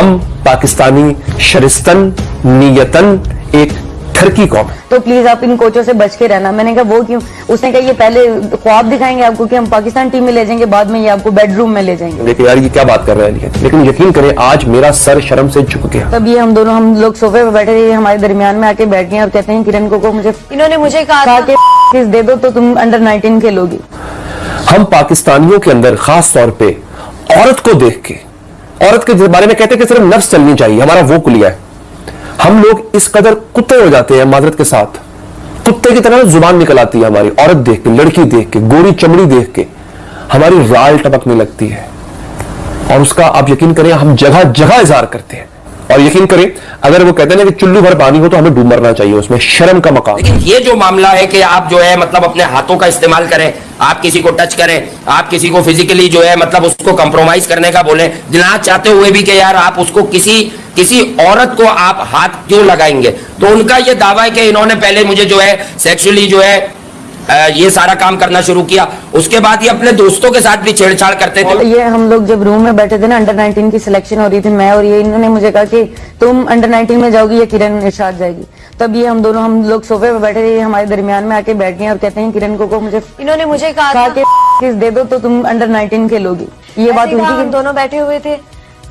हम पाकिस्तानी शरिस्तन नीयतन एक ठरकी कौम है। तो प्लीज़ आप इन कोचों से बच के रहना। मैंने कहा वो क्यों? उसने कहा ये पहले ख्वाब दिखाएँगे आपको कि हम पाकिस्तान टीम में ले जाएँगे बाद में ये आपको बेडरूम में ले जाएँगे. देखिए यार ये क्या बात कर रहे हैं? लेकिन यकीन करें आज मेरा सर शर्म से झुक गया। तब ये हम दोनों हम लोग सोफे पे बैठे थे ये हमारे दरमियान में आके बैठ गए और कहते हैं किरण को, को मुझे इन्होंने मुझे कहा कि दे दो तो तुम अंडर 19 खेलोगी। हम पाकिस्तानियों के अंदर खास तौर पर औरत को देख के औरत के बारे में कहते हैं कि सिर्फ़ नफ्स चलनी चाहिए, हमारा वो कुलिया है। हम लोग इस कदर कुत्ते हो जाते हैं माजरत के साथ। कुत्ते की तरह ज़ुबान निकल आती है हमारी, औरत देख के, लड़की देख के, गोरी चमड़ी देख के, हमारी राल टपकने लगती है। और उसका आप यकीन करें, हम जगह जगह इजहार करते हैं। और यकीन करें, अगर वो कहते हैं कि चुल्लू भर पानी हो तो हमें डूब मरना चाहिए, उसमें शर्म का मकाम लेकिन ये जो मामला है कि आप जो है मतलब अपने हाथों का इस्तेमाल करें, आप किसी को टच करें, आप किसी को फिजिकली जो है मतलब उसको कंप्रोमाइज करने का बोले ना चाहते हुए भी कि यार आप उसको किसी किसी औरत को आप हाथ क्यों लगाएँगे? तो उनका ये दावा है कि इन्होंने पहले मुझे जो है सेक्सुअली जो है ये सारा काम करना शुरू किया। उसके बाद ये अपने दोस्तों के साथ भी छेड़छाड़ करते थे। ये हम लोग जब रूम में बैठे थे ना अंडर 19 की सिलेक्शन हो रही थी मैं और ये इन्होंने मुझे कहा कि तुम अंडर 19 में जाओगी या किरण इरशाद जाएगी। तब ये हम दोनों हम लोग सोफे पे बैठे थे ये हमारे दरमियान में आके बैठ गए और कहते हैं किरण को, को मुझे इन्होंने मुझे कहा कि किस दे दो तो तुम अंडर 19 खेलोगी। ये बात हम दोनों बैठे हुए थे।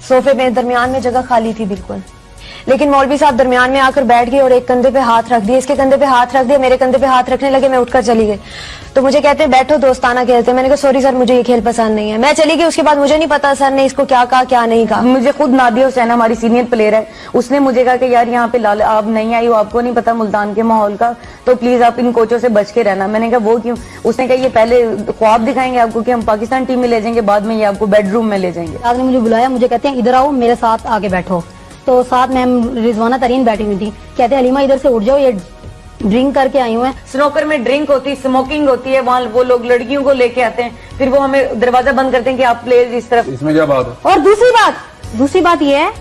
सोफे में दरमियान में जगह खाली थी बिल्कुल। लेकिन मौलवी साहब दरमियान में आकर बैठ गए और एक कंधे पे हाथ रख दिए। इसके कंधे पे हाथ रख दिया मेरे कंधे पे हाथ रखने लगे मैं उठकर चली गई। तो मुझे कहते हैं बैठो दोस्ताना खेलते हैं। मैंने कहा सॉरी सर मुझे ये खेल पसंद नहीं है। मैं चली गई उसके बाद मुझे नहीं पता सर ने इसको क्या कहा क्या नहीं कहा? मुझे खुद नादिया हुसैन हमारी सीनियर प्लेयर है। उसने मुझे कहा कि यार यहाँ पे लाल आप नहीं आई हो आपको नहीं पता मुल्तान के माहौल का तो प्लीज़ आप इन कोचों से बच के रहना। मैंने कहा वो क्यों? उसने कहा ये पहले ख्वाब दिखाएँगे आपको कि हम पाकिस्तान टीम में ले जाएँगे बाद में ये आपको बेडरूम में ले जाएँगे। आपने मुझे बुलाया मुझे कहते हैं इधर आओ मेरे साथ आगे बैठो। तो साथ मैम रिजवाना तरीन बैठी हुई थी। कहते हैं हलीमा इधर से उठ जाओ ये ड्रिंक करके आई हुए हैं। स्नोकर में ड्रिंक होती है स्मोकिंग होती है वहाँ वो लोग लड़कियों को लेके आते हैं। फिर वो हमें दरवाज़ा बंद करते हैं कि आप प्लेयर्स इस तरफ़। इसमें क्या बात है? और दूसरी बात दूसरी बात ये है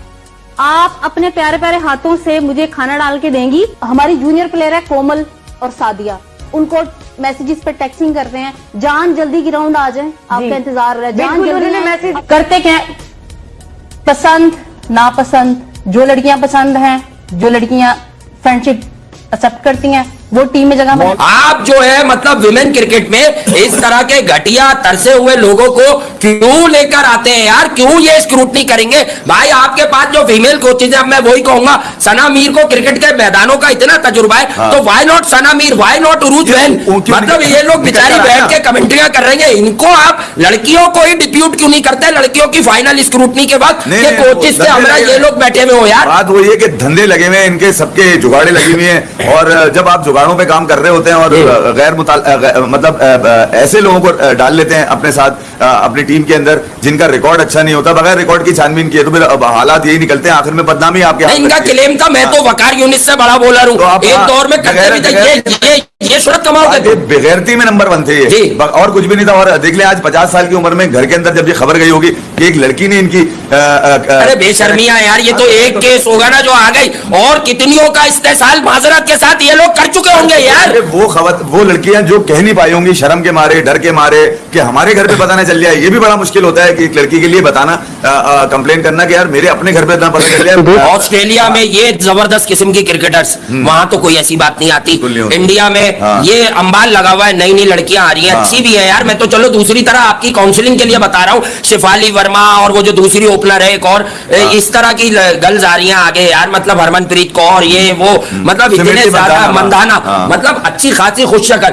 आप अपने प्यारे प्यारे हाथों से मुझे खाना डाल के देंगी। हमारी जूनियर प्लेयर है कोमल और सादिया। उनको मैसेजेस पे टेक्सिंग करते हैं। जान जल्दी ग्राउंड आ जाए आपका इंतज़ार हो। रहा है जान जल्दी मैसेज- करते क्या पसंद नापसंद। जो लड़कियाँ पसंद हैं जो लड़कियाँ फ्रेंडशिप एक्सेप्ट करती हैं वो टीम में जगह आप जो है मतलब विमेन क्रिकेट में इस तरह के घटिया तरसे हुए लोगों को क्यों लेकर आते हैं यार? क्यों ये स्क्रूटनी करेंगे? भाई आपके पास जो फीमेल कोचेज है मैं वही कहूँगा सना मीर को क्रिकेट के मैदानों का इतना तजुर्बा है हाँ। तो why not Sana Mir why not Urooj van मतलब ये लोग बेचारी बैठ के कमेंट्रियाँ कर रहे हैं इनको आप लड़कियों को ही डिप्यूट क्यों नहीं करते? लड़कियों की फाइनल स्क्रूटनी के वक्त नहीं, ये कोचेज से हमारा ये लोग बैठे हुए हो यार। बात वही है कि धंधे लगे हुए हैं इनके सबके जुगाड़े लगी हुई हैं और जब आप जुगाड़ों पे काम कर रहे होते हैं और गैर मतलब ऐसे लोगों को डाल लेते हैं अपने साथ अपनी टीम के अंदर जिनका रिकॉर्ड अच्छा नहीं होता। बगैर रिकॉर्ड की छानबीन किए तो फिर हालात यही निकलते हैं। आखिर में बदनामी आपके इनका क्लेम था मैं तो वकार यूनिट से बड़ा बोला तो हूँ एक दौर में करते बगैर- थे ये ये ये शरत कमाल आज के ये बेगैरती में नंबर वन थे जी। और कुछ भी नहीं था। और देख ले आज पचास साल की उम्र में घर के अंदर जब ये खबर गई होगी कि एक लड़की ने इनकी अरे बेशर्मिया यार ये तो एक केस होगा ना जो आ गई। और कितनियों का इस्तेसाल माजरत के साथ ये लोग कर चुके होंगे यार। वो खबर वो लड़कियाँ जो कह नहीं पाई होंगी शर्म के मारे डर के मारे कि हमारे घर पे पता ना चल जाए ये भी बड़ा मुश्किल होता है कि एक लड़की के लिए बताना कंप्लेन करना कि यार मेरे अपने घर पे ना पता चल जाए। ऑस्ट्रेलिया में ये ज़बरदस्त किस्म की क्रिकेटर्स वहाँ तो कोई ऐसी बात नहीं आती। नहीं। इंडिया में हाँ। ये अंबाल लगा हुआ है नई नई लड़कियाँ आ रही हैं हाँ। अच्छी भी है यार। मैं तो चलो दूसरी तरह आपकी काउंसलिंग के लिए बता रहा हूँ। शिफाली वर्मा और वो जो दूसरी ओपनर है एक और हाँ। इस तरह की गर्ल्स आ रही है आगे यार। मतलब हरमनप्रीत कौर ये वो मतलब इतने ज़्यादा मंदाना, हाँ। मतलब अच्छी खासी खुश शक्ल